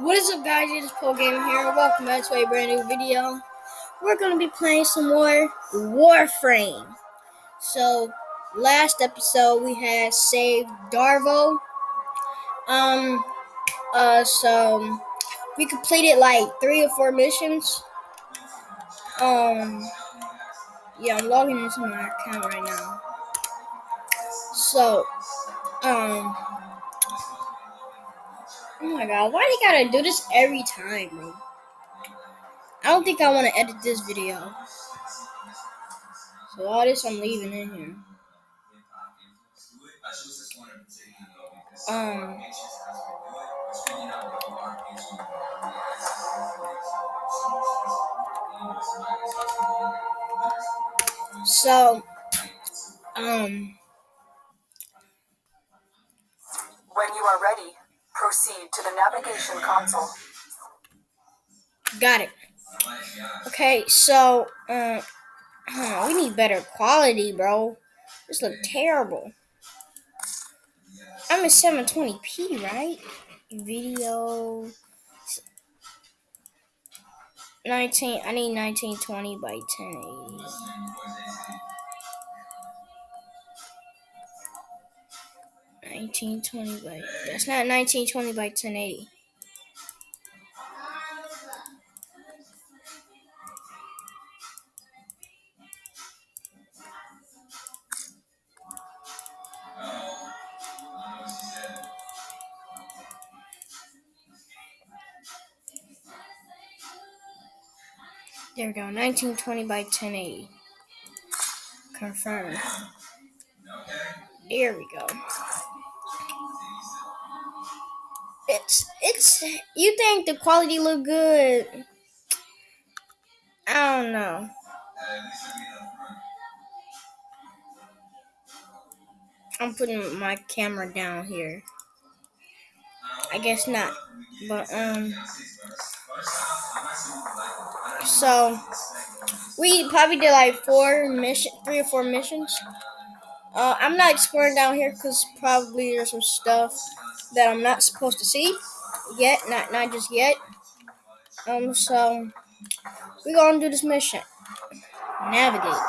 What is up guys, it is Paul Game here. Welcome back to a brand new video. We're going to be playing some more Warframe. So, last episode we had saved Darvo. Um, uh, so we completed like three or four missions. Um, yeah, I'm logging into my account right now. So, um, Oh my god, why do you gotta do this every time, bro? I don't think I want to edit this video. So all this I'm leaving in here. Um. So, um. When you are ready, Proceed to the navigation console. Got it. Okay, so uh, we need better quality, bro. This look terrible. I'm in 720p, right? Video 19. I need 1920 by 1080. 1920 by that's not 1920 by 1080. There we go, 1920 by 1080. Confirmed. There we go. It's you think the quality look good. I don't know. I'm putting my camera down here. I guess not. But um so we probably did like four mission three or four missions. Uh, I'm not exploring down here because probably there's some stuff that I'm not supposed to see yet, not not just yet. Um, so we're gonna do this mission. Navigate.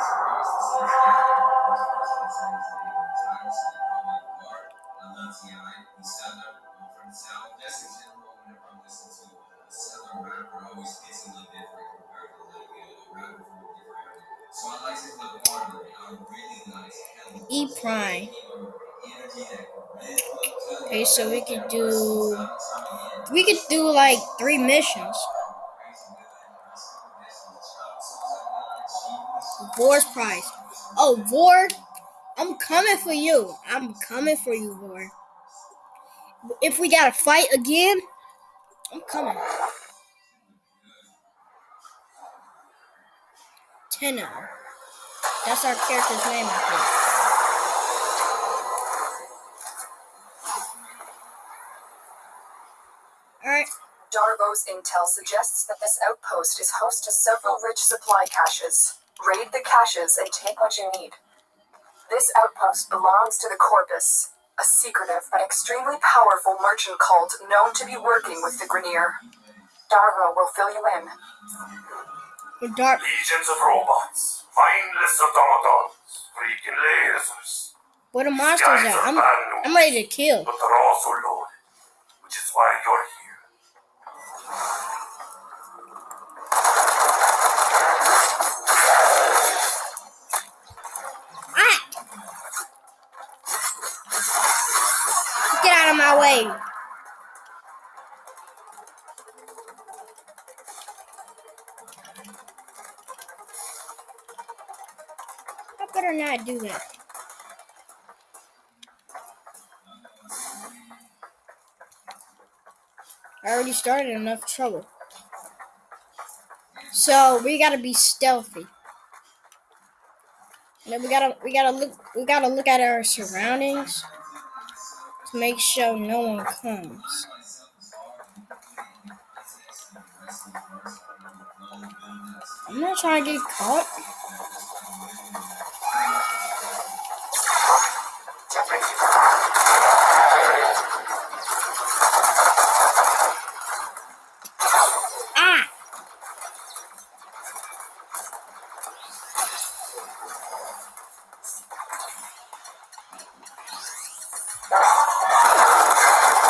Like three missions. Vor's prize. Oh, Vor, I'm coming for you. I'm coming for you, Vor. If we gotta fight again, I'm coming. Tenno. That's our character's name, I think. Alright. Darvo's intel suggests that this outpost is host to several rich supply caches. Raid the caches and take what you need. This outpost belongs to the Corpus, a secretive but extremely powerful merchant cult known to be working with the Grineer. Darvo will fill you in. Dar- Legions of robots, mindless automatons, freaking lasers. Where the monsters at? I'm, I'm ready to kill. But they're also loaded, which is why you're here. Get out of my way. I better not do that. I already started enough trouble. So we gotta be stealthy. And then we gotta we gotta look we gotta look at our surroundings to make sure no one comes. I'm not trying to get caught.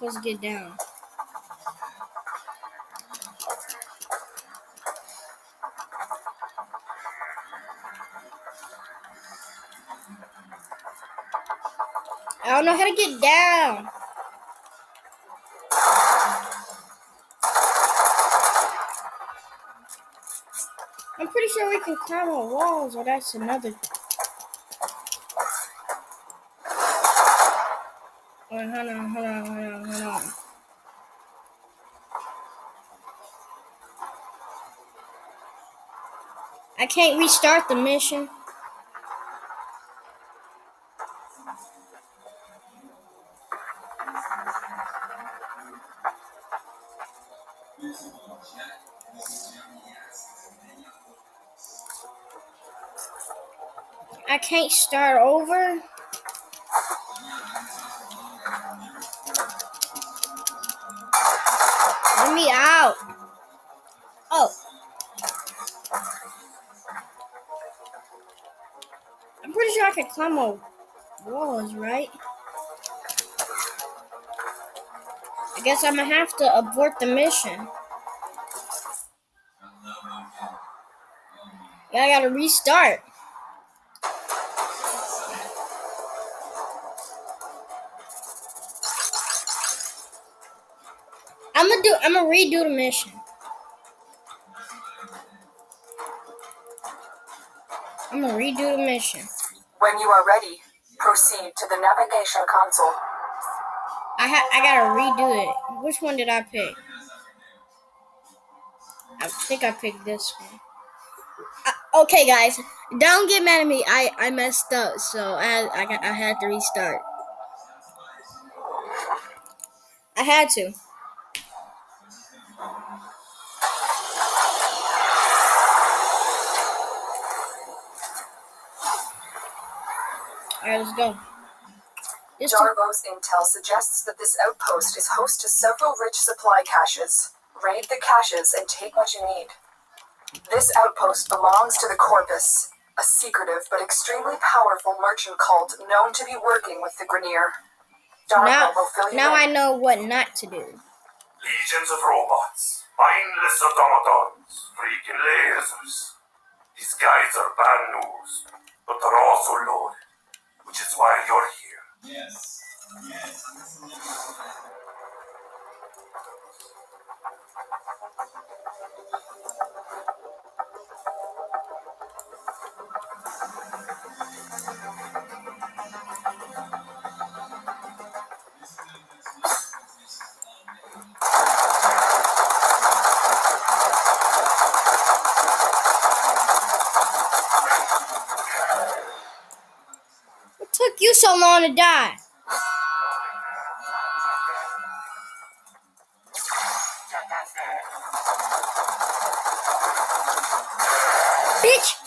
supposed to get down? I don't know how to get down. I'm pretty sure we can climb on walls, or that's another. Wait, hold on, hold on, hold on. I can't restart the mission. I can't start over. Climb on walls, right? I guess I'm gonna have to abort the mission. Yeah, I gotta restart. I'm gonna do. I'm gonna redo the mission. I'm gonna redo the mission. When you are ready, proceed to the navigation console. I ha- I gotta redo it. Which one did I pick? I think I picked this one. Uh, okay, guys, don't get mad at me. I I messed up, so I I got, I had to restart. I had to. Alright, let's go. This took- Darvo's intel suggests that this outpost is host to several rich supply caches. Raid the caches and take what you need. This outpost belongs to the Corpus, a secretive but extremely powerful merchant cult known to be working with the Grineer. Jarvo now, will fill you now I know what not to do. Legions of robots, mindless automatons, freaking lasers. These guys are bad news, but they're also loaded, which is why you're here. What took so long to die? Bitch!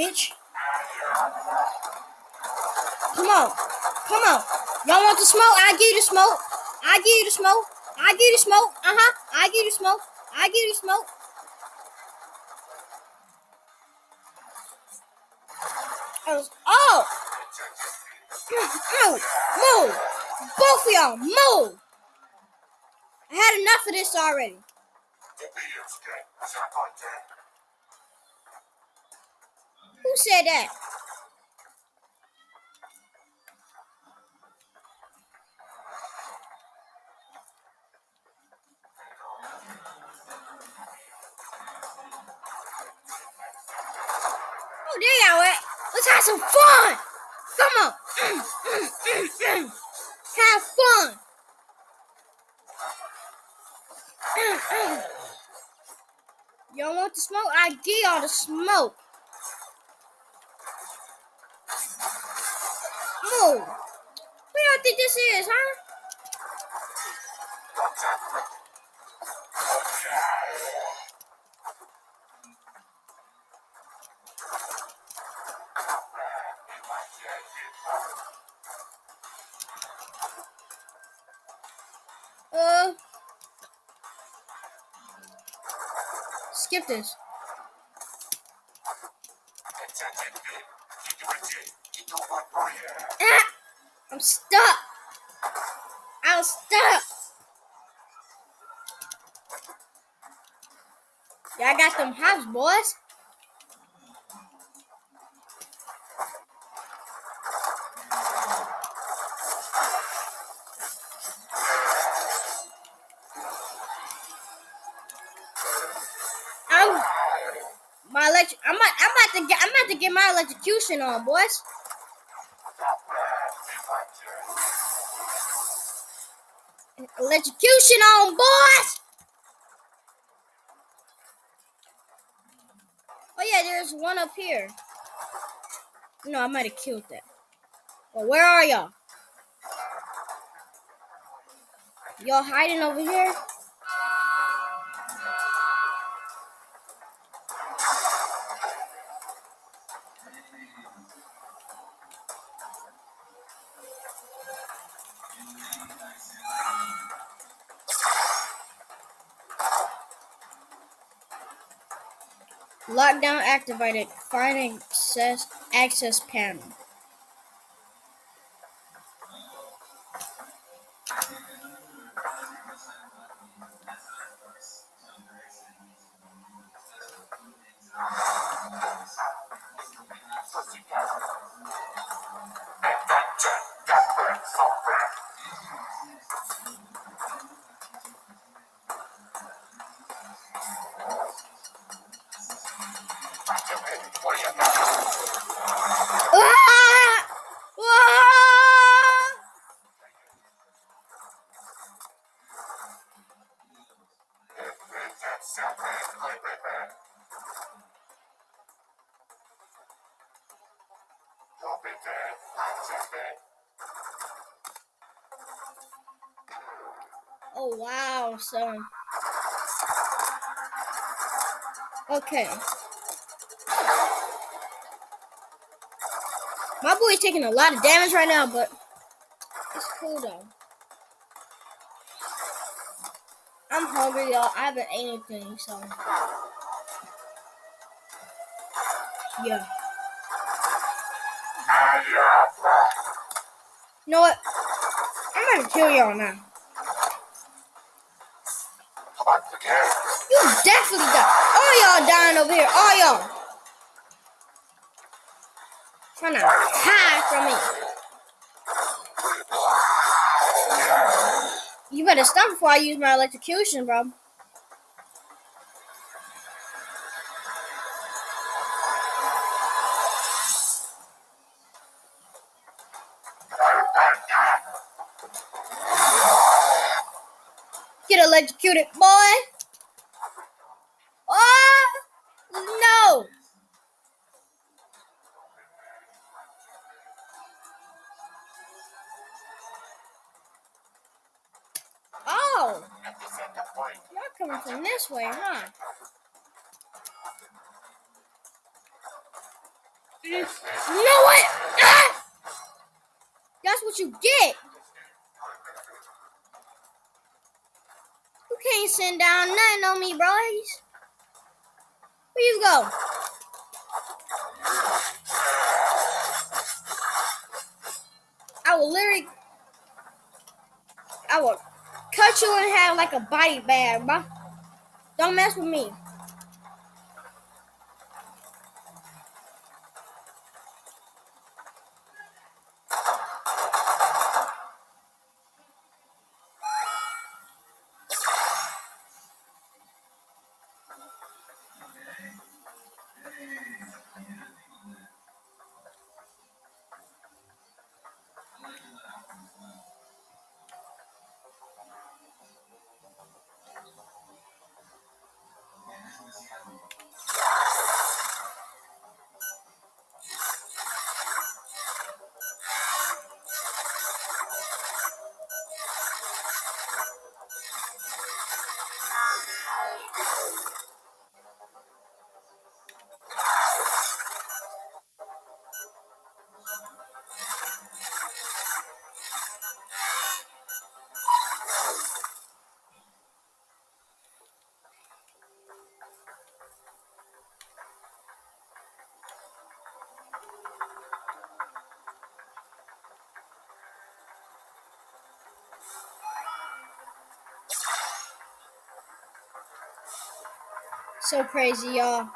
Bitch! Come on! Come on! Y'all want the smoke? I give you the smoke! I give you the smoke! I give you the smoke! Uh huh! I give you the smoke! I give you the smoke! Oh! Move! Move! Both of y'all, move! I had enough of this already. Who said that? Oh, there y'all. Let's have some fun. Come on. Have fun. Y'all want the smoke? I get all the smoke. What y'all think this is, huh? Uh, skip this. Ah, I'm stuck. I'm stuck. Yeah, I got them hops, boys. I'm my electric. I'm about, I'm about to get. I'm about to get my electrocution on, boys. Electrocution on, boys. Oh yeah, there's one up here. No, I might have killed that. Well, where are y'all? Y'all hiding over here? Activated. Find access access panel. Son. Okay. My boy's taking a lot of damage right now, but it's cool though. I'm hungry, y'all. I haven't ate anything, so yeah. You know what? I'm gonna kill y'all now. You definitely die. All y'all dying over here. All y'all. Trying to hide from me. You better stop before I use my electrocution, bro. Get electrocuted, boy. This way, huh? You know what? Ah! That's what you get. You can't send down nothing on me, boys. Where you go? I will literally, I will cut you in half like a body bag, bro. Don't mess with me. So crazy, y'all.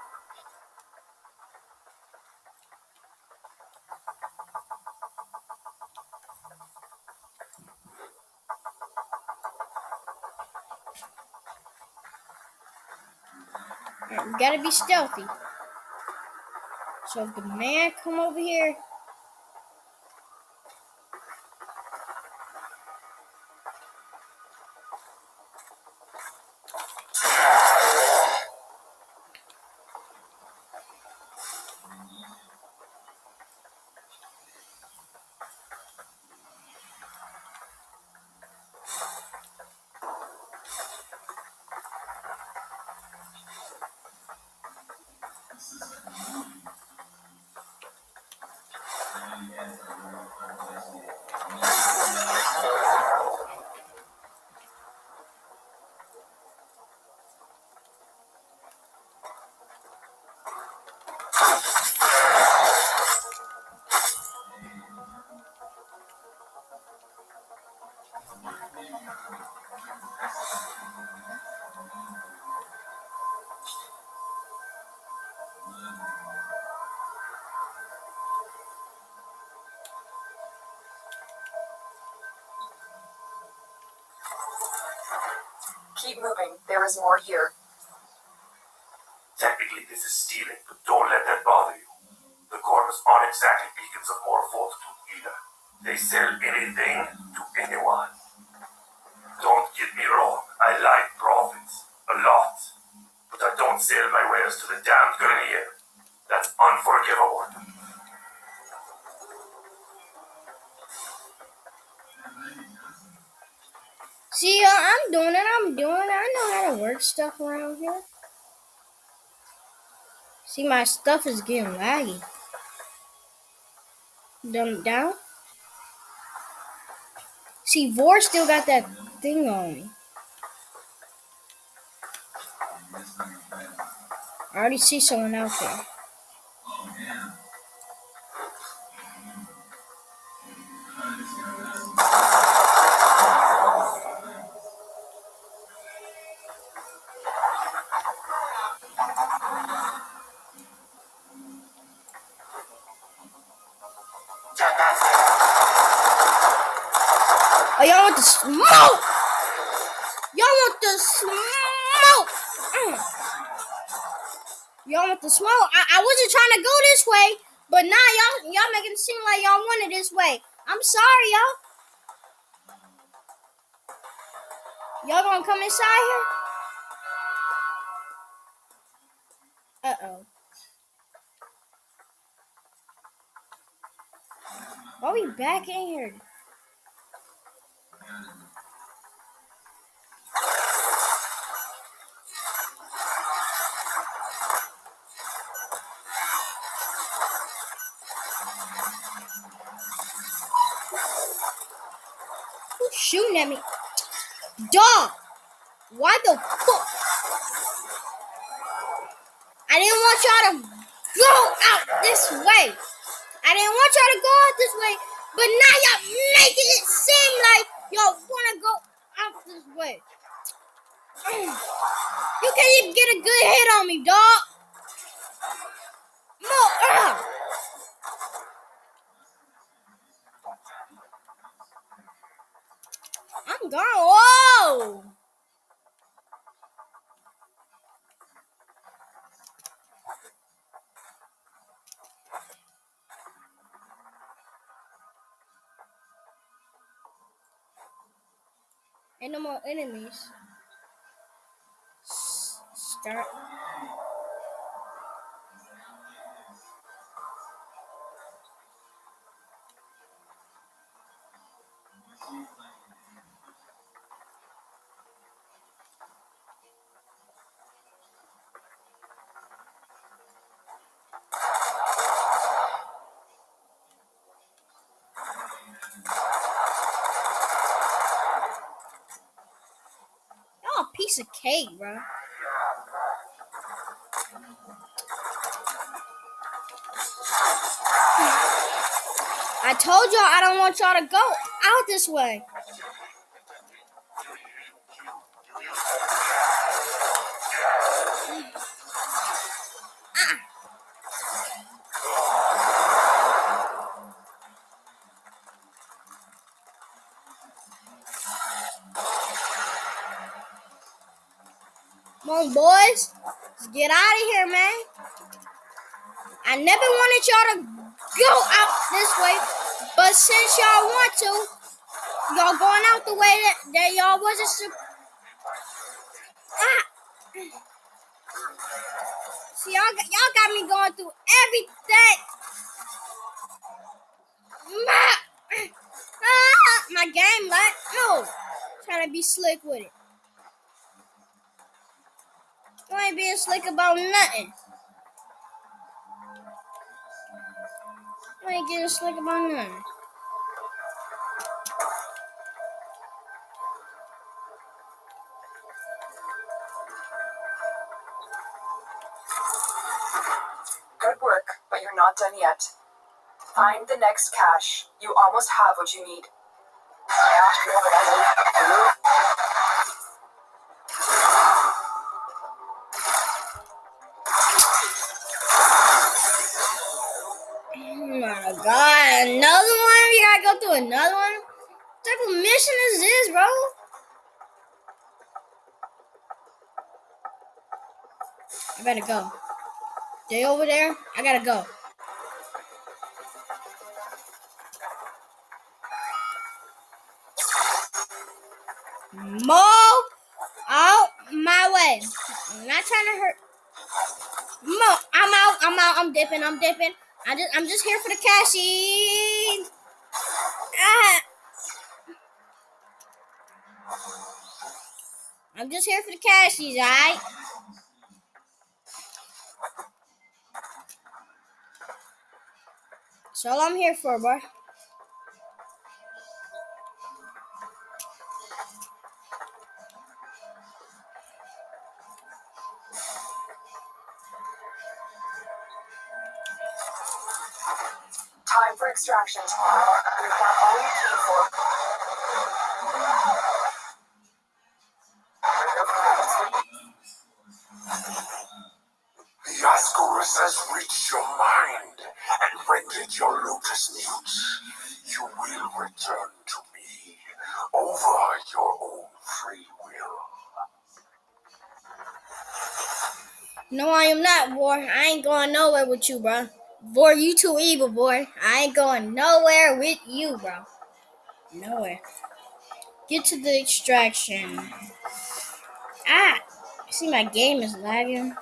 Alright, we gotta be stealthy. So if the man come over here, And we're. There is more here. Technically, this is stealing, but don't let that bother you. The corpus aren't exactly beacons of moral fortitude either. They sell anything to anyone. Don't get me wrong, I like profits. A lot. But I don't sell my wares to the damned Grineer. That's unforgivable. See, y'all, I'm doing it. I'm doing it. I know how to work stuff around here. See, my stuff is getting laggy. Dumb it down. See, Vor still got that thing on me. I already see someone out there. Y'all gonna come inside here? Uh oh. Why are we back in here? Ain't no more enemies. Start. Cake, bro. I told y'all I don't want y'all to go out this way. Boys. Get out of here, man. I never wanted y'all to go out this way, but since y'all want to, y'all going out the way that, that y'all wasn't. Su- ah. See, y'all, y'all got me going through everything. My, ah, my game, like, no. Trying to be slick with it. You ain't being slick about nothing. You ain't getting slick about nothing. Good work, but you're not done yet. Find the next cache. You almost have what you need. I better go. They over there? I gotta go. Mo out my way. I'm not trying to hurt. Mo, I'm out. I'm out. I'm dipping. I'm dipping. I just, I'm just here for the cashies. Ah. I'm just here for the cashies, alright? That's all I'm here for, boy. Time for extraction. I am not, boy. I ain't going nowhere with you, bro. Boy, you too evil, boy. I ain't going nowhere with you, bro. Nowhere. Get to the extraction. Ah! See, my game is lagging.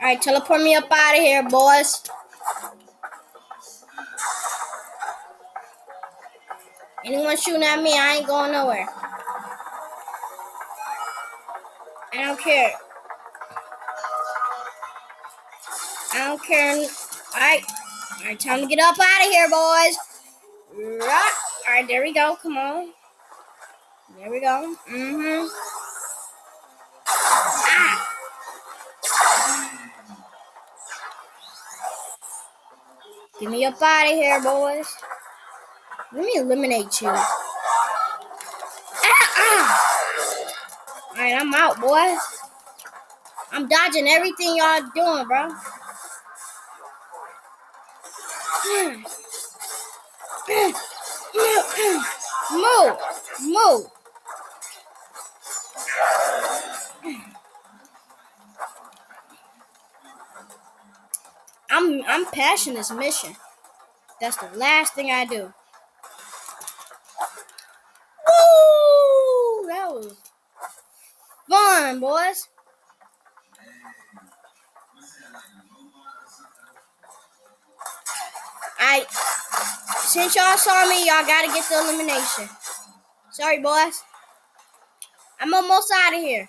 Alright, teleport me up out of here, boys. Anyone shooting at me, I ain't going nowhere. I don't care. I don't care. Alright. Alright, time to get up out of here, boys. Right. Alright, there we go. Come on. There we go. Mm-hmm. Ah. Get me up out of here, boys. Let me eliminate you. Ah. Alright, I'm out, boys. I'm dodging everything y'all doing, bro. Move, move. I'm I'm passing this mission. That's the last thing I do. Woo! That was fun, boys. I since y'all saw me, y'all gotta get the elimination. Sorry, boys. I'm almost out of here.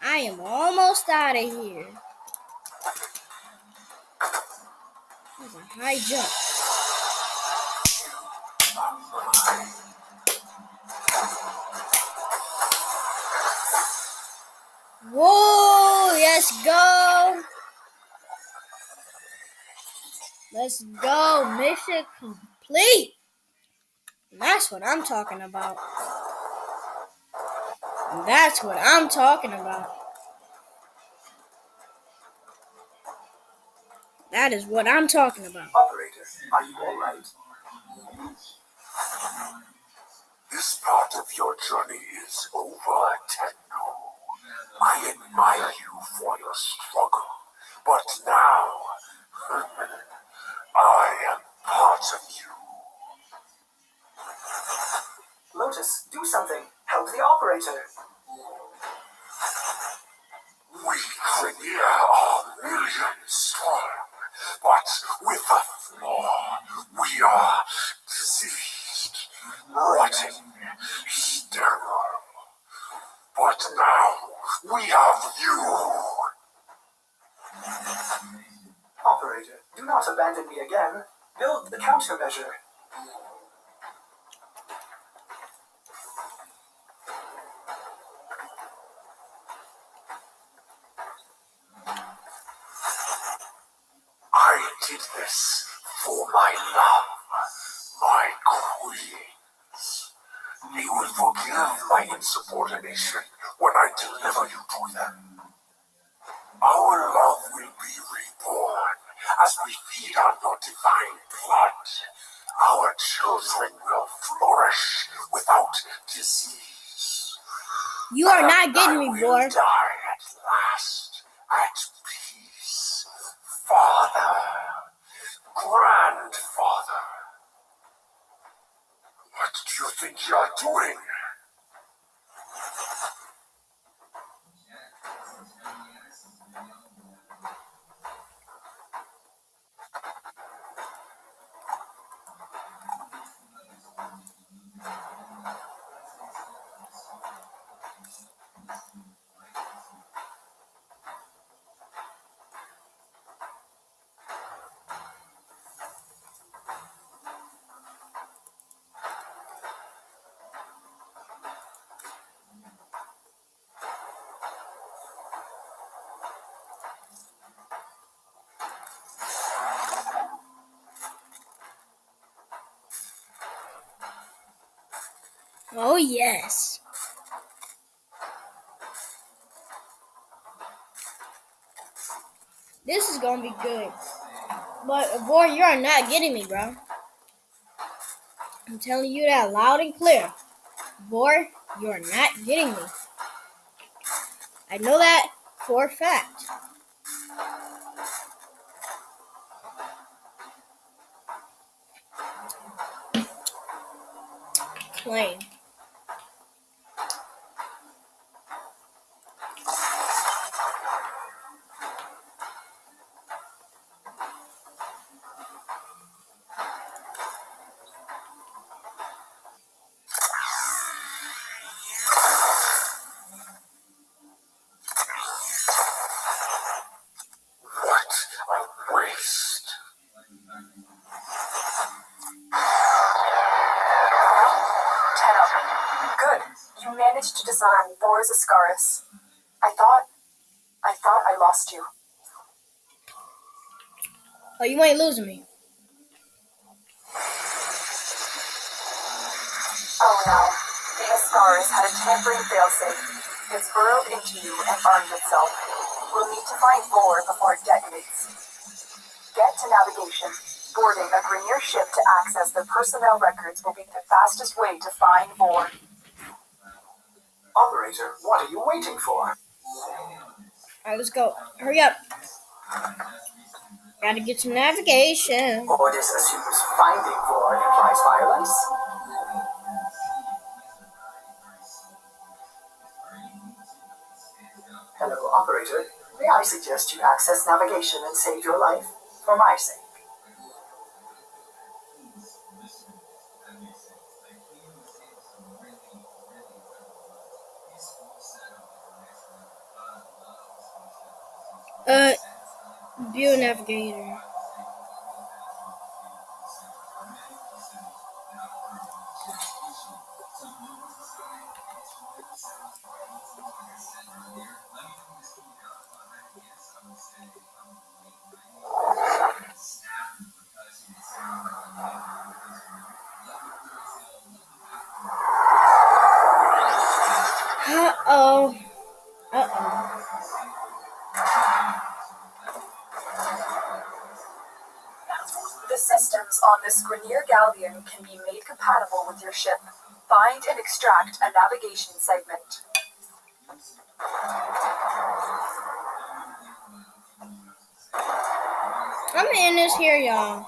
I am almost out of here. That's a high jump. Whoa, let's go. Let's go. Mission complete. That's what I'm talking about. That's what I'm talking about. That is what I'm talking about. Operator, are you alright? This part of your journey is over. I admire you for your struggle, but now I am part of you. Lotus, do something. Help the operator. We Grineer are millions strong, but with a flaw. We are diseased, rotting, sterile. But now we have you. Operator, do abandon me again. Build the countermeasure. I did this for my love, my queens. They will forgive my insubordination when I deliver you to them. Our love will be as we feed on your divine blood. Our children will flourish without disease. You are not getting me, boy. Die at last, at peace. Father, grandfather. What do you think you're doing? Oh, yes. This is gonna be good. But, boy, you are not getting me, bro. I'm telling you that loud and clear. Boy, you are not getting me. I know that for a fact. Plain. What a waste. Tenno. Good. You managed to disarm Vor's Ascaris. I thought. I thought I lost you. Oh, you ain't losing me. Oh no. The Ascaris had a tampering failsafe. It's burrowed into you and armed itself. We'll need to find Vor before it detonates. Get to navigation. Boarding a Grineer ship to access the personnel records will be the fastest way to find Vor. Operator, what are you waiting for? Alright, let's go. Hurry up. Gotta get some navigation. Ordis assumes finding Vor implies violence. Hello, operator. May I suggest you access navigation and save your life? For my sake. On this Grineer Galleon can be made compatible with your ship. Find and extract a navigation segment. I'm in this here, y'all.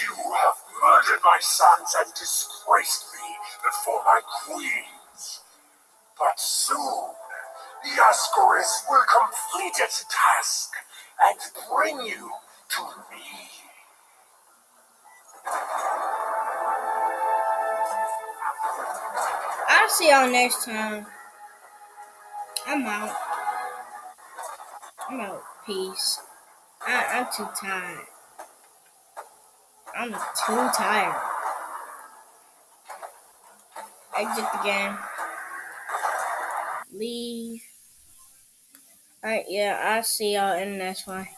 You have murdered my sons and disgraced me before my queens. But soon, the Ascaris will complete its task and bring you to me. I'll see y'all next time. I'm out. I'm out. Peace. I, I'm too tired. I'm too tired. Exit the game. Leave. Alright, yeah, I'll see y'all in the next one.